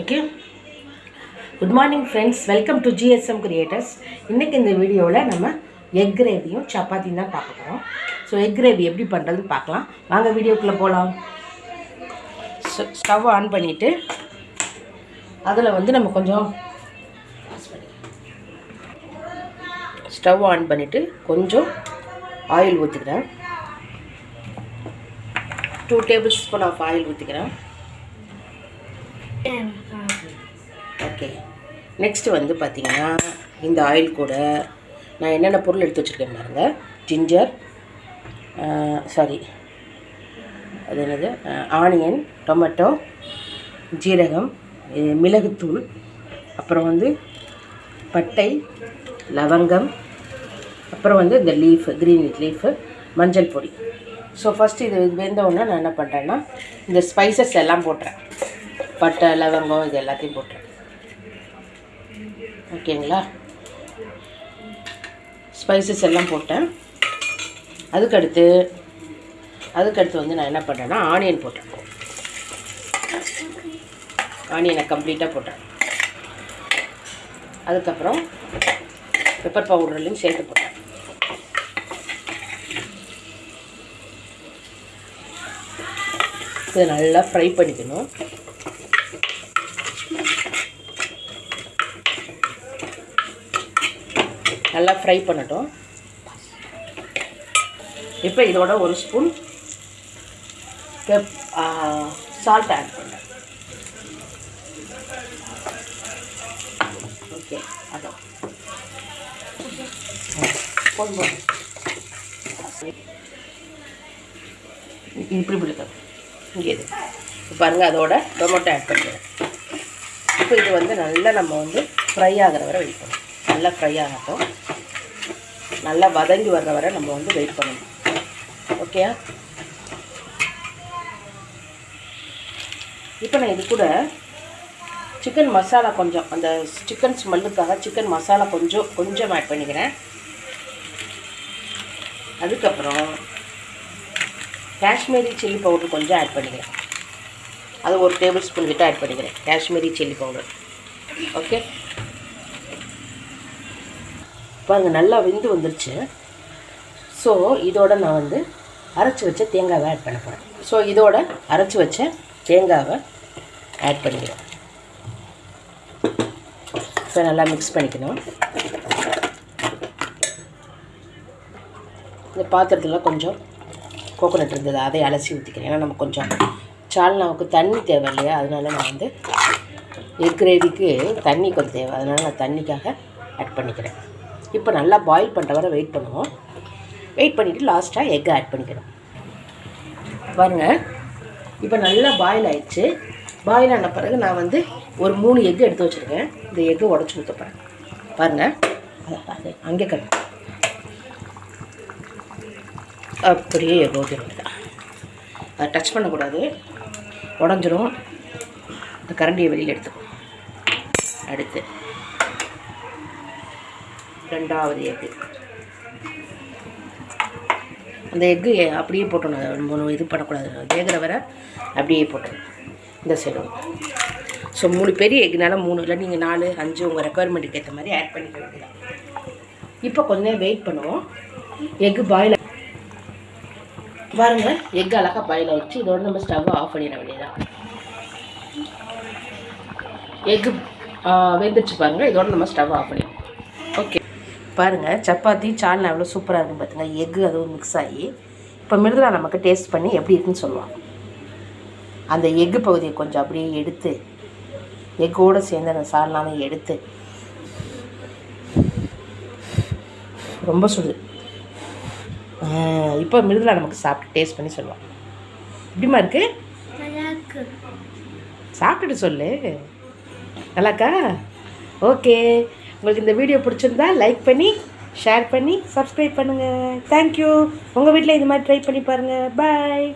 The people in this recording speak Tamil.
Okay? Good morning friends welcome to GSM creators இன்றைக்கி இந்த வீடியோவில் நம்ம எக் கிரேவியும் சப்பாத்தியும் தான் பார்க்க போகிறோம் ஸோ எக் கிரேவி எப்படி பண்ணுறதுன்னு பார்க்கலாம். வாங்க வீடியோக்குள்ளே போகலாம் ஸ்டவ் ஆன் பண்ணிவிட்டு அதில் வந்து நம்ம கொஞ்சம் ஸ்டவ் ஆன் பண்ணிவிட்டு கொஞ்சம் ஆயில் ஊற்றிக்கிறேன் two tablespoon of oil ஊற்றிக்கிறேன் ஓகே நெக்ஸ்ட்டு வந்து பார்த்திங்கன்னா இந்த ஆயில் கூட நான் என்னென்ன பொருள் எடுத்து வச்சுருக்கேன் பாருங்கள் ஜிஞ்சர் சாரி அது என்னது? ஆனியன் டொமேட்டோ ஜீரகம் மிளகுத்தூள் அப்புறம் வந்து பட்டை லவங்கம் அப்புறம் வந்து இந்த லீஃபு க்ரீன் லீஃபு மஞ்சள் பொடி. ஸோ ஃபஸ்ட்டு இது இது வெந்த உடனே நான் என்ன பண்ணுறேன்னா இந்த ஸ்பைசஸ் எல்லாம் போட்டுறேன். பட்டை லவங்கம் இது எல்லாத்தையும் போட்டேன் ஓகேங்களா? ஸ்பைசஸ் எல்லாம் போட்டேன். அதுக்கடுத்து அதுக்கடுத்து வந்து நான் என்ன பண்ணுறேன்னா ஆனியன் போட்டேன். ஆனியனை கம்ப்ளீட்டாக போட்டேன். அதுக்கப்புறம் பெப்பர் பவுடர்லையும் சேர்த்து போட்டேன். இதை நல்லா ஃப்ரை பண்ணிக்கணும். நல்லா ஃப்ரை பண்ணட்டும். இப்போ இதோட ஒரு ஸ்பூன் பெப் சால்ட் ஆட் பண்ணேன் ஓகே அதான். போதும்? இப்படி பிடிக்கும் இங்கே இது. இப்போ பாருங்கள் அதோட டொமேட்டோ ஆட் பண்ணுறேன் இப்போ இது வந்து நல்லா நம்ம வந்து ஃப்ரை ஆகிற வரை வெயிட் நல்லா ஃப்ரை ஆகட்டும். நல்லா வதங்கி வர்ற வரை நம்ம வந்து வெயிட் பண்ணணும். ஓகேயா இப்போ நான் இது கூட சிக்கன் மசாலா கொஞ்சம் அந்த சிக்கன் ஸ்மெல்லுக்காக சிக்கன் மசாலா கொஞ்சம் கொஞ்சம் ஆட் பண்ணிக்கிறேன். அதுக்கப்புறம் காஷ்மீரி சில்லி பவுடர் கொஞ்சம் ஆட் பண்ணிக்கிறேன். அது ஒரு டேபிள் ஸ்பூன் கிட்ட ஆட் பண்ணிக்கிறேன். காஷ்மீரி சில்லி பவுடர் ஓகே பாருங்கள் நல்லா வெந்து வந்துருச்சு. ஸோ இதோட நான் வந்து அரைச்சி வச்ச தேங்காவை ஆட் பண்ண போகிறேன் ஸோ இதோட அரைச்சி வச்ச தேங்காவை ஆட் பண்ணிக்கிறேன். ஸோ நல்லா மிக்ஸ் பண்ணிக்கணும். இந்த பாத்திரத்தில் கொஞ்சம் கோகோனட் இருந்தது அதை அலசி ஊற்றிக்கிறேன் ஏன்னா நம்ம கொஞ்சம் சால்னாவுக்கு தண்ணி தேவை இல்லையா? அதனால நான் வந்து எக் கிரேவிக்கு தண்ணி கொஞ்சம் தேவை. அதனால் நான் தண்ணிக்காக ஆட் பண்ணிக்கிறேன். இப்போ நல்லா பாயில் பண்ணுற வரை வெயிட் பண்ணுவோம் வெயிட் பண்ணிவிட்டு லாஸ்ட்டாக எக்கை ஆட் பண்ணிக்கிறோம் பாருங்கள் இப்போ நல்லா பாயில் ஆயிடுச்சு. பாயில் ஆன பிறகு நான் வந்து ஒரு மூணு எக்கு எடுத்து வச்சுருக்கேன். இந்த எக்கு உடச்சி ஊற்ற போகிறேன் பாருங்கள் அது அங்கே கட்டு. அப்படியே எக் ஊற்றிடுங்க அதை டச் பண்ணக்கூடாது. உடஞ்சிரும். இந்த கரண்டியை வெளியில் எடுத்துக்கும் அடுத்து. ரெண்டாவது எக்கு. அந்த எக்கு அப்படியே போட்டணும் அதை இது பண்ணக்கூடாது. வேகிற வர அப்படியே போட்டணும் இந்த சைடு ஸோ மூணு பெரிய எக்குனால மூணு இல்லை நீங்கள் நாலு அஞ்சு உங்கள் ரெக்குவயர்மெண்ட்டுக்கு ஏற்ற மாதிரி ஆட் பண்ணிக்க வேண்டியதான் இப்போ கொஞ்ச நேரம் வெயிட் பண்ணுவோம். எக்கு பாயில் பாருங்கள் எக் அழகாக பாயில் ஆயிடுச்சு. இதோட நம்ம ஸ்டவ்வை ஆஃப் பண்ணிட வேண்டியதான் எக்கு வெந்துருச்சு பாருங்கள் இதோட நம்ம ஸ்டவ் ஆஃப் பண்ணிடுவோம் பாருங்கள் சப்பாத்தி சால்னா எவ்வளோ சூப்பராக இருக்குன்னு பார்த்துங்க எக்கு அதுவும் மிக்ஸ் ஆகி இப்போ மிருதுலா நமக்கு டேஸ்ட் பண்ணி எப்படி இருக்குன்னு சொல்லுவாங்க. அந்த எக்கு பகுதியை கொஞ்சம் அப்படியே எடுத்து எக்கோடு சேர்ந்து அந்த சால்னாவை எடுத்து ரொம்ப சுடுது இப்போ மிருதுலா நமக்கு சாப்பிட்டு டேஸ்ட் பண்ணி சொல்லுவாங்க. எப்படிமா இருக்கு? சாப்பிட்டுட்டு சொல்லு. நல்லாக்கா ஓகே உங்களுக்கு இந்த வீடியோ பிடிச்சிருந்தா லைக் பண்ணி ஷேர் பண்ணி சப்ஸ்கிரைப் பண்ணுங்கள் தேங்க்யூ உங்கள் வீட்டில் இது மாதிரி ட்ரை பண்ணி பாருங்கள் பாய்